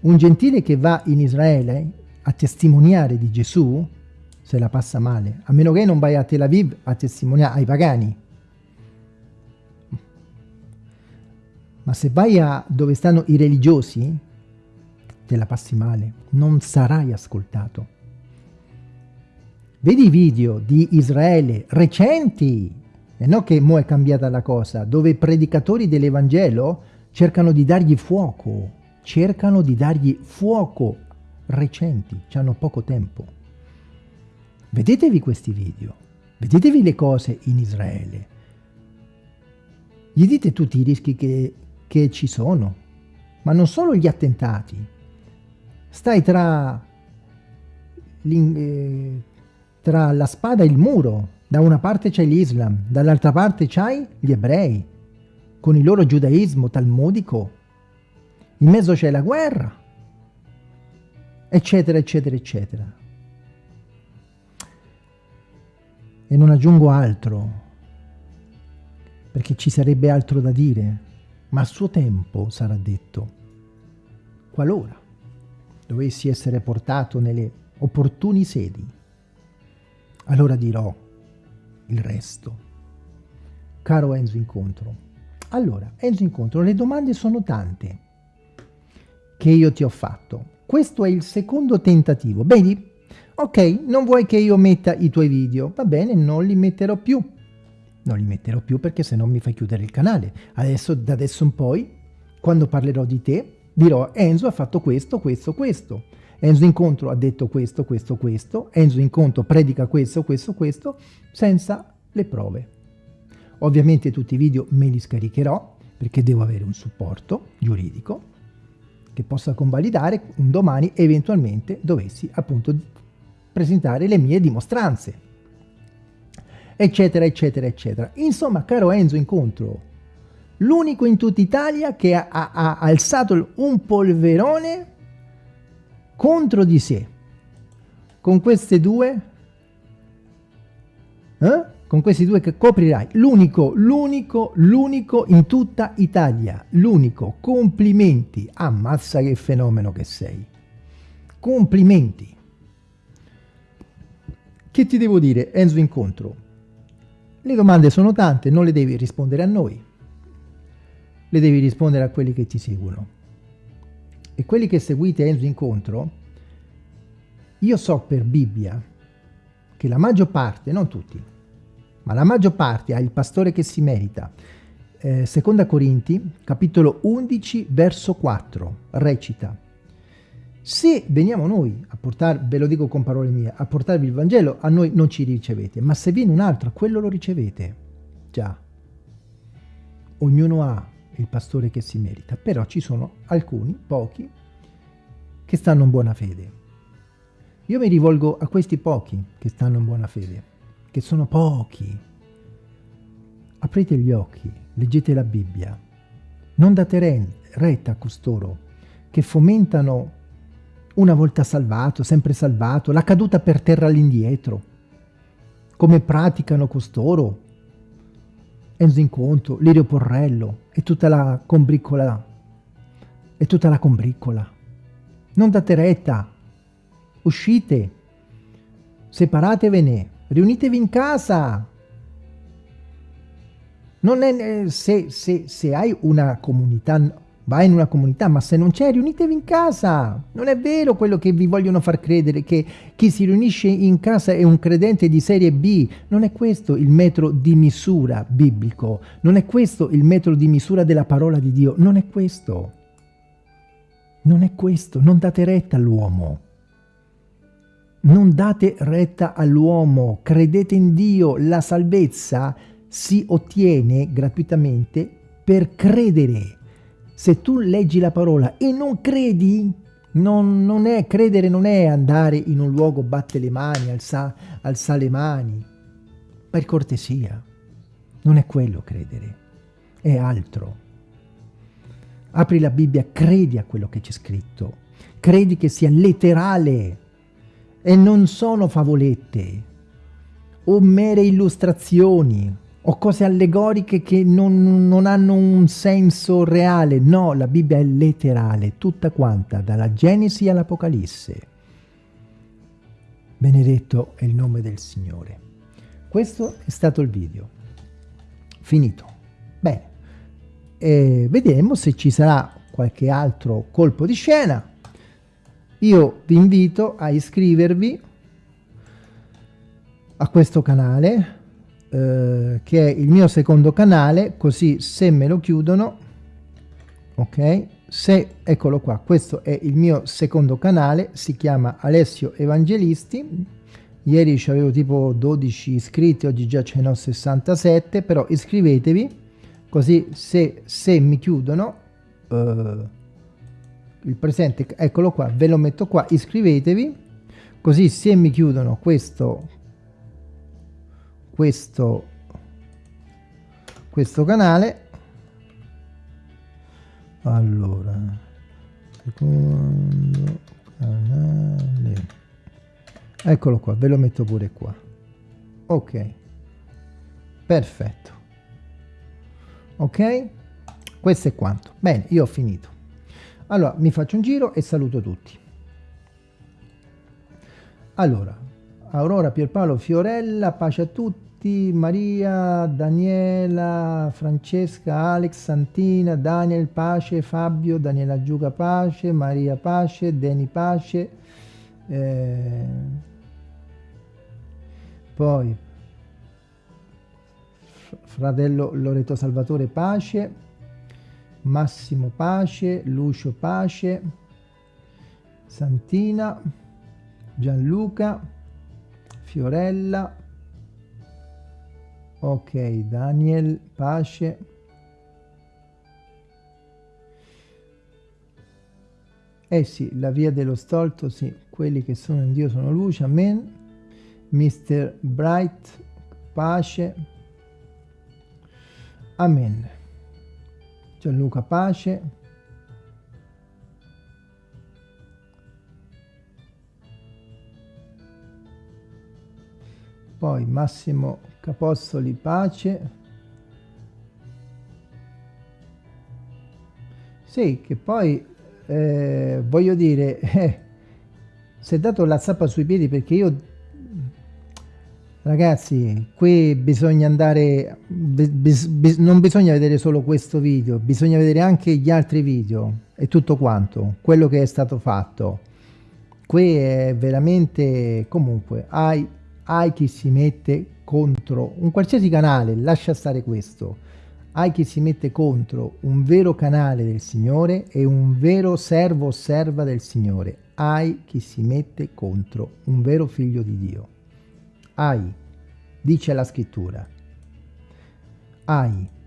un gentile che va in Israele a testimoniare di Gesù se la passa male, a meno che non vai a Tel Aviv a testimoniare ai pagani. Ma se vai a dove stanno i religiosi, te la passi male, non sarai ascoltato. Vedi i video di Israele recenti, e non che mo è cambiata la cosa, dove i predicatori dell'Evangelo cercano di dargli fuoco, cercano di dargli fuoco recenti, hanno poco tempo. Vedetevi questi video, vedetevi le cose in Israele. Gli dite tutti i rischi che, che ci sono, ma non solo gli attentati. Stai tra tra la spada e il muro. Da una parte c'è l'Islam, dall'altra parte c'hai gli ebrei, con il loro giudaismo talmudico. In mezzo c'è la guerra, eccetera, eccetera, eccetera. e non aggiungo altro, perché ci sarebbe altro da dire, ma a suo tempo sarà detto, qualora dovessi essere portato nelle opportuni sedi, allora dirò il resto. Caro Enzo Incontro, allora, Enzo Incontro, le domande sono tante che io ti ho fatto. Questo è il secondo tentativo. Vedi? Ok, non vuoi che io metta i tuoi video? Va bene, non li metterò più. Non li metterò più perché se no mi fai chiudere il canale. Adesso, da adesso in poi, quando parlerò di te, dirò Enzo ha fatto questo, questo, questo. Enzo Incontro ha detto questo, questo, questo. Enzo Incontro predica questo, questo, questo, senza le prove. Ovviamente tutti i video me li scaricherò perché devo avere un supporto giuridico che possa convalidare un domani eventualmente dovessi appunto presentare le mie dimostranze eccetera eccetera eccetera insomma caro Enzo incontro l'unico in tutta Italia che ha, ha, ha alzato un polverone contro di sé. Con queste due eh? con questi due che coprirai. L'unico l'unico l'unico in tutta Italia. L'unico. Complimenti. Ammazza che fenomeno che sei. Complimenti. Che ti devo dire Enzo Incontro? Le domande sono tante non le devi rispondere a noi. Le devi rispondere a quelli che ti seguono e quelli che seguite Enzo Incontro io so per Bibbia che la maggior parte non tutti ma la maggior parte ha il pastore che si merita. Eh, seconda Corinti, capitolo 11, verso 4, recita se veniamo noi a portare, ve lo dico con parole mie, a portarvi il Vangelo, a noi non ci ricevete, ma se viene un altro, a quello lo ricevete. Già. Ognuno ha il pastore che si merita, però ci sono alcuni, pochi, che stanno in buona fede. Io mi rivolgo a questi pochi che stanno in buona fede che sono pochi. Aprite gli occhi, leggete la Bibbia. Non date retta a costoro che fomentano una volta salvato, sempre salvato, la caduta per terra all'indietro. Come praticano costoro? Enzo Incontro, Lirio Porrello e tutta la combriccola. E tutta la combriccola. Non date retta. Uscite. Separatevene riunitevi in casa. Non è, se, se, se hai una comunità, vai in una comunità, ma se non c'è, riunitevi in casa. Non è vero quello che vi vogliono far credere, che chi si riunisce in casa è un credente di serie B. Non è questo il metro di misura biblico. Non è questo il metro di misura della parola di Dio. Non è questo. Non è questo. Non date retta all'uomo. Non date retta all'uomo, credete in Dio, la salvezza si ottiene gratuitamente per credere. Se tu leggi la parola e non credi, non, non è, credere non è andare in un luogo, batte le mani, alza, alza le mani, per cortesia. Non è quello credere, è altro. Apri la Bibbia, credi a quello che c'è scritto, credi che sia letterale, e non sono favolette. O mere illustrazioni o cose allegoriche che non, non, hanno un senso reale. No, la Bibbia è letterale, tutta quanta, dalla Genesi all'Apocalisse. Benedetto è il nome del Signore. Questo è stato il video. Finito. Bene, e vedremo se ci sarà qualche altro colpo di scena io vi invito a iscrivervi a questo canale eh, che è il mio secondo canale così se me lo chiudono ok? Se eccolo qua questo è il mio secondo canale si chiama Alessio Evangelisti. Ieri avevo tipo 12 iscritti oggi già ce ne ho 67 però iscrivetevi così se, se mi chiudono eh, il presente, eccolo qua, ve lo metto qua, iscrivetevi, così se mi chiudono questo, questo, questo canale, allora, secondo canale, eccolo qua, ve lo metto pure qua, ok. perfetto. Ok? Questo è quanto. Bene io ho finito. Allora mi faccio un giro e saluto tutti. Allora Aurora Pierpaolo Fiorella pace a tutti Maria Daniela Francesca Alex Santina Daniel Pace Fabio Daniela Giuca Pace Maria Pace Deni Pace eh, poi fratello Loreto Salvatore Pace, Massimo Pace, Lucio Pace, Santina, Gianluca, Fiorella, ok, Daniel Pace, Eh sì, la via dello stolto, sì, quelli che sono in Dio sono luce, amen. Mr. Bright, pace, Amen. Gianluca Pace. Poi Massimo Capostoli Pace. Sì, che poi eh, voglio dire, eh, si è dato la zappa sui piedi perché io Ragazzi, qui bisogna andare, bis, bis, non bisogna vedere solo questo video, bisogna vedere anche gli altri video e tutto quanto, quello che è stato fatto. Qui è veramente, comunque, hai, hai chi si mette contro un qualsiasi canale, lascia stare questo, hai chi si mette contro un vero canale del Signore e un vero servo o serva del Signore, hai chi si mette contro un vero figlio di Dio. Hai, dice la scrittura. Hai.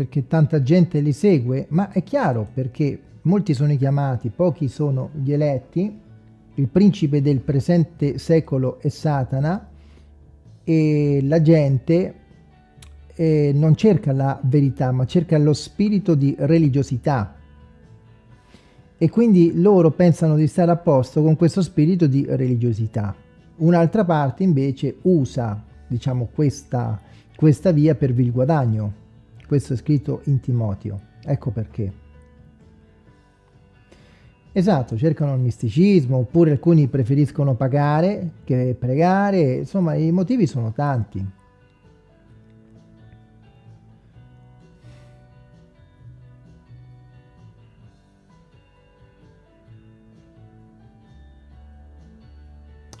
Perché tanta gente li segue, ma è chiaro perché molti sono i chiamati, pochi sono gli eletti, il principe del presente secolo è Satana, e la gente eh, non cerca la verità, ma cerca lo spirito di religiosità. E quindi loro pensano di stare a posto con questo spirito di religiosità. Un'altra parte invece usa, diciamo, questa, questa via per il guadagno. Questo è scritto in Timoteo. Ecco perché. Esatto, cercano il misticismo, oppure alcuni preferiscono pagare che pregare, insomma i motivi sono tanti.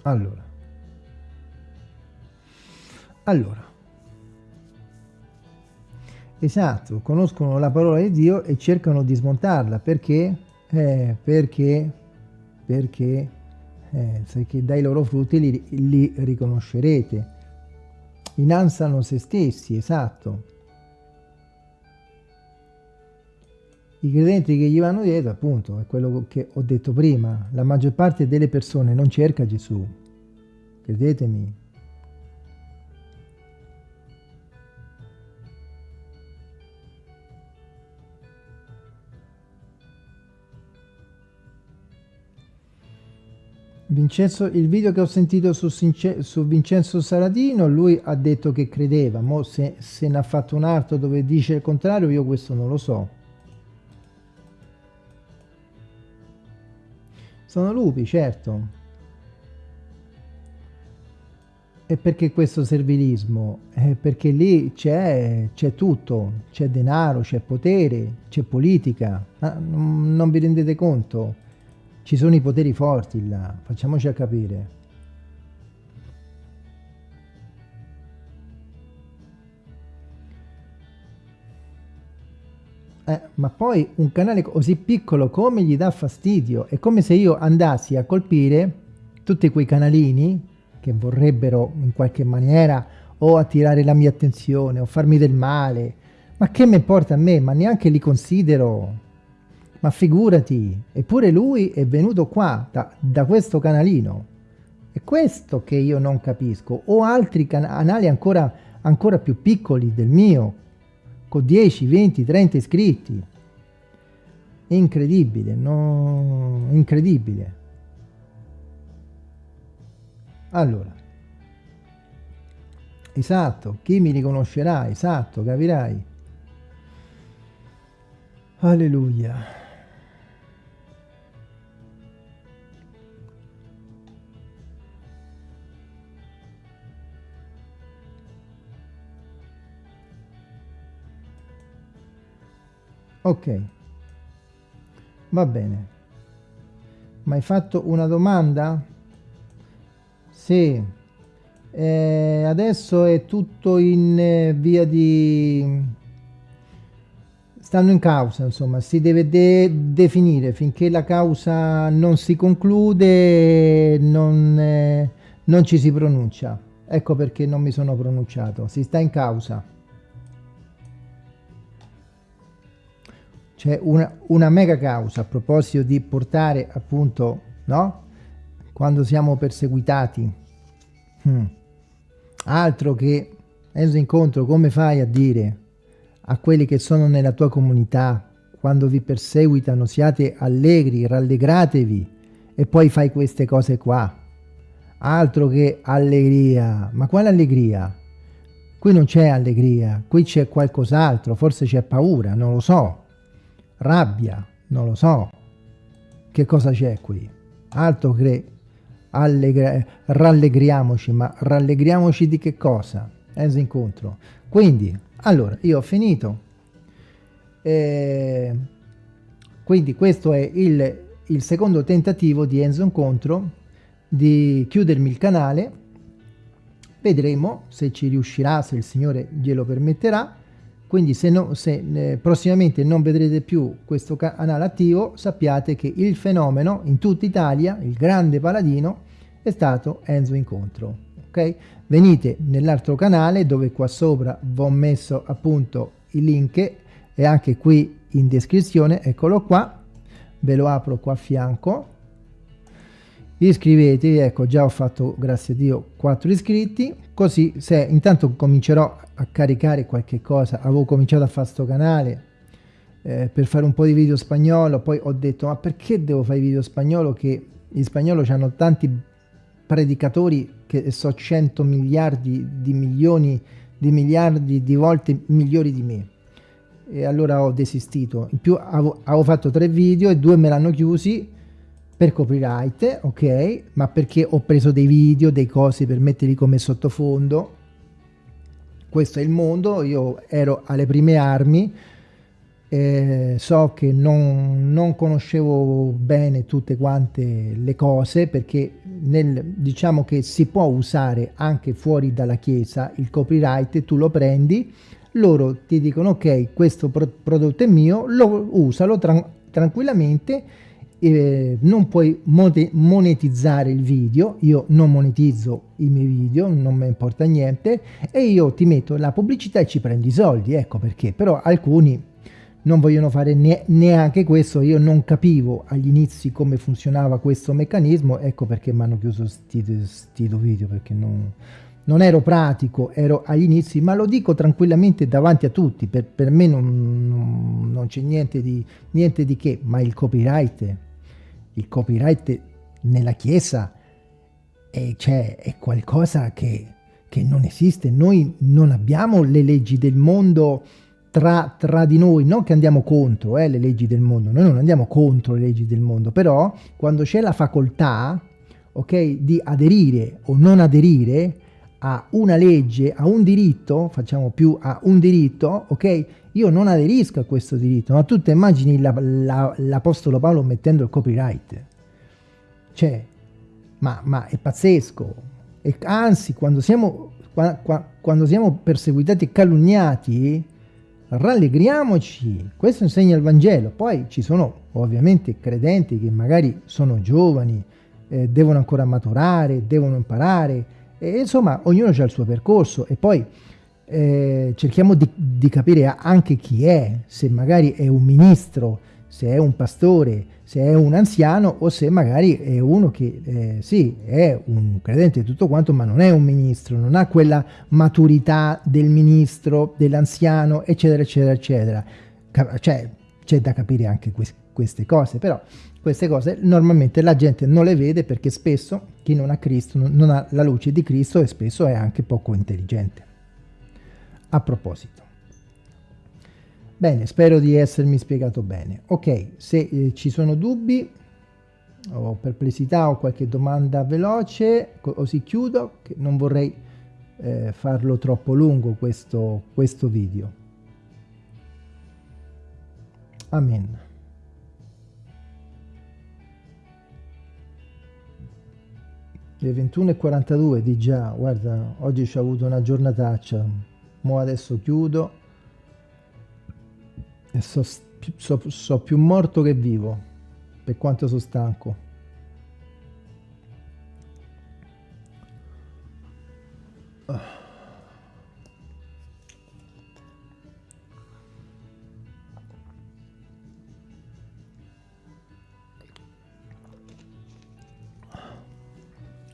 Allora. Allora. Esatto, conoscono la parola di Dio e cercano di smontarla. Perché? Eh, perché, perché eh, se dai loro frutti li, li riconoscerete. Innalzano se stessi, esatto. I credenti che gli vanno dietro, appunto, è quello che ho detto prima, la maggior parte delle persone non cerca Gesù, credetemi, Vincenzo, il video che ho sentito su, su, Vincenzo Saradino, lui ha detto che credeva, mo se, se ne ha fatto un altro dove dice il contrario, io questo non lo so. Sono lupi, certo. E perché questo servilismo? Eh, perché lì c'è tutto, c'è denaro, c'è potere, c'è politica. Ah, non, non vi rendete conto? Ci sono i poteri forti là, facciamoci a capire. Eh, ma poi un canale così piccolo come gli dà fastidio? È come se io andassi a colpire tutti quei canalini che vorrebbero in qualche maniera o attirare la mia attenzione o farmi del male. Ma che mi importa a me? Ma neanche li considero ma figurati, eppure lui è venuto qua, da, da questo canalino. È questo che io non capisco. O altri canali ancora, ancora più piccoli del mio, con 10, 20, 30 iscritti. Incredibile, no? Incredibile. Allora, esatto, chi mi riconoscerà, esatto, capirai. Alleluia. Ok, va bene. Ma hai fatto una domanda? Sì. Eh, adesso è tutto in eh, via di... Stanno in causa, insomma, si deve de definire finché la causa non si conclude, non, eh, non ci si pronuncia. Ecco perché non mi sono pronunciato, si sta in causa. C'è una, una, mega causa a proposito di portare appunto, no? Quando siamo perseguitati. Hmm. Altro che, Enzo Incontro, come fai a dire a quelli che sono nella tua comunità, quando vi perseguitano, siate allegri, rallegratevi, e poi fai queste cose qua. Altro che allegria. Ma quale allegria? Qui non c'è allegria, qui c'è qualcos'altro, forse c'è paura, non lo so rabbia, non lo so. Che cosa c'è qui? Altro che rallegriamoci, ma rallegriamoci di che cosa? Enzo incontro. Quindi, allora, io ho finito. Eh, quindi questo è il, il secondo tentativo di Enzo Incontro di chiudermi il canale. Vedremo se ci riuscirà, se il Signore glielo permetterà quindi se, no, se eh, prossimamente non vedrete più questo canale attivo sappiate che il fenomeno in tutta Italia il grande paladino è stato Enzo Incontro ok? Venite nell'altro canale dove qua sopra vi ho messo appunto il link e anche qui in descrizione eccolo qua ve lo apro qua a fianco iscrivetevi ecco già ho fatto grazie a dio 4 iscritti. Così se intanto comincerò a caricare qualche cosa avevo cominciato a fare sto canale eh, per fare un po' di video spagnolo poi ho detto ma perché devo fare video spagnolo che in spagnolo hanno tanti predicatori che so 100 miliardi di milioni di miliardi di volte migliori di me? E allora ho desistito. In più avevo, avevo fatto tre video e due me l'hanno chiusi per copyright, ok, ma perché ho preso dei video, dei cosi per metterli come sottofondo. Questo è il mondo, io ero alle prime armi, eh, so che non, non, conoscevo bene tutte quante le cose perché nel, diciamo che si può usare anche fuori dalla chiesa il copyright, tu lo prendi, loro ti dicono ok questo pro prodotto è mio, lo usalo tran tranquillamente eh, non puoi monetizzare il video, io non monetizzo i miei video, non mi importa niente, e io ti metto la pubblicità e ci prendi i soldi, ecco perché, però alcuni non vogliono fare ne neanche questo, io non capivo agli inizi come funzionava questo meccanismo, ecco perché mi hanno chiuso sti video, perché non, non, ero pratico, ero agli inizi, ma lo dico tranquillamente davanti a tutti, per, per me non, non, non c'è niente di, niente di che, ma il copyright il copyright nella Chiesa è, cioè, è qualcosa che, che, non esiste. Noi non abbiamo le leggi del mondo tra, tra di noi, non che andiamo contro eh, le leggi del mondo, noi non andiamo contro le leggi del mondo, però quando c'è la facoltà okay, di aderire o non aderire a una legge, a un diritto, facciamo più a un diritto, ok? Io non aderisco a questo diritto, ma tu ti immagini l'Apostolo la, Paolo mettendo il copyright? Cioè, ma, ma è pazzesco. E anzi, quando siamo, qua, qua, quando siamo perseguitati e calunniati, rallegriamoci. Questo insegna il Vangelo. Poi ci sono ovviamente credenti che magari sono giovani, eh, devono ancora maturare, devono imparare, e, insomma, ognuno ha il suo percorso e poi eh, cerchiamo di, di, capire anche chi è, se magari è un ministro se è un pastore, se è un anziano o se magari è uno che eh, sì, è un credente e tutto quanto, ma non è un ministro, non ha quella maturità del ministro, dell'anziano, eccetera, eccetera, eccetera. Cioè, c'è da capire anche que queste cose, però queste cose normalmente la gente non le vede perché spesso chi non ha Cristo non ha la luce di Cristo e spesso è anche poco intelligente. A proposito. Bene, spero di essermi spiegato bene. Ok, se eh, ci sono dubbi o perplessità o qualche domanda veloce, così chiudo, che non vorrei eh, farlo troppo lungo questo, questo video. Amen. Le 21.42 di già, guarda, oggi ci ho avuto una giornataccia, mo adesso chiudo e so, so, so più morto che vivo, per quanto sono stanco.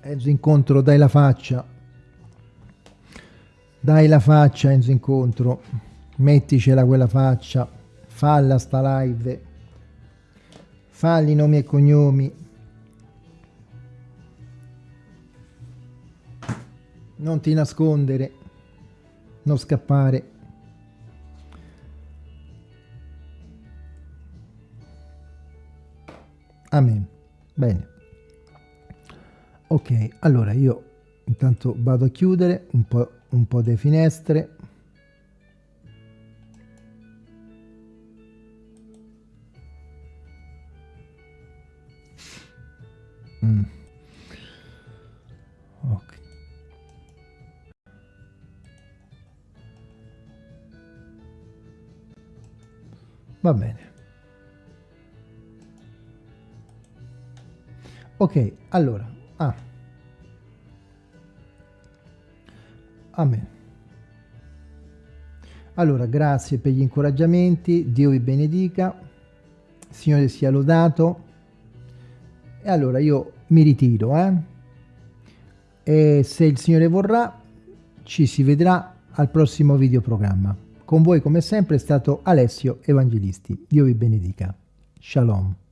Enzo Incontro, dai la faccia. Dai la faccia, Enzo Incontro. Metticela quella faccia. Falla sta live. Falli nomi e cognomi. Non ti nascondere. Non scappare. Amen. Bene ok allora io intanto vado a chiudere un po', un po le finestre. Mm. va bene. Ok allora Ah. Amen. Allora, grazie per gli incoraggiamenti, Dio vi benedica, Signore sia lodato. E allora io mi ritiro, eh? E se il Signore vorrà, ci si vedrà al prossimo videoprogramma. Con voi, come sempre, è stato Alessio Evangelisti. Dio vi benedica. Shalom.